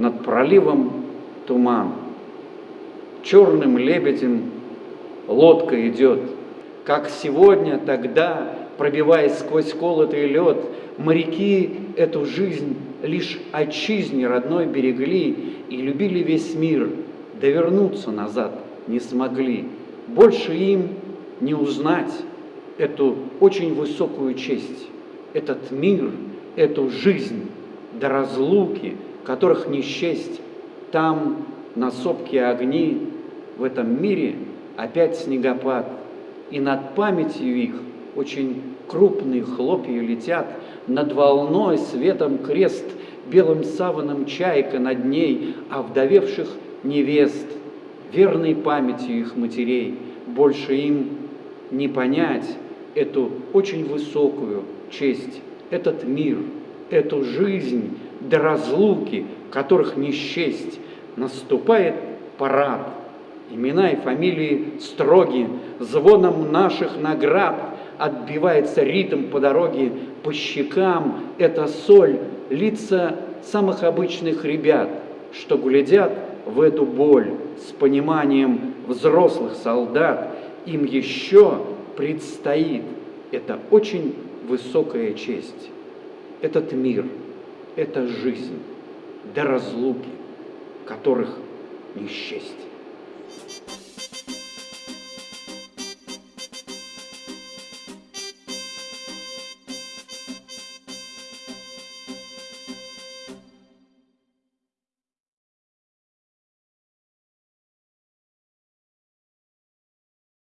над проливом туман. Черным лебедем лодка идет, как сегодня, тогда, пробиваясь сквозь колотый лед, моряки эту жизнь лишь отчизне родной берегли и любили весь мир, да вернуться назад не смогли. Больше им не узнать эту очень высокую честь, этот мир, эту жизнь до разлуки, которых не счесть. Там на сопке огни, в этом мире опять снегопад, и над памятью их очень крупные хлопья летят, над волной светом крест, белым саваном чайка над ней, а вдовевших невест, верной памятью их матерей, больше им не понять эту очень высокую честь, этот мир, эту жизнь до разлуки, которых не счесть, наступает парад. Имена и фамилии строги, звоном наших наград отбивается ритм по дороге, по щекам эта соль, лица самых обычных ребят, что глядят в эту боль с пониманием взрослых солдат, им еще предстоит. Это очень высокая честь. Этот мир, эта жизнь до разлуки, которых не счесть.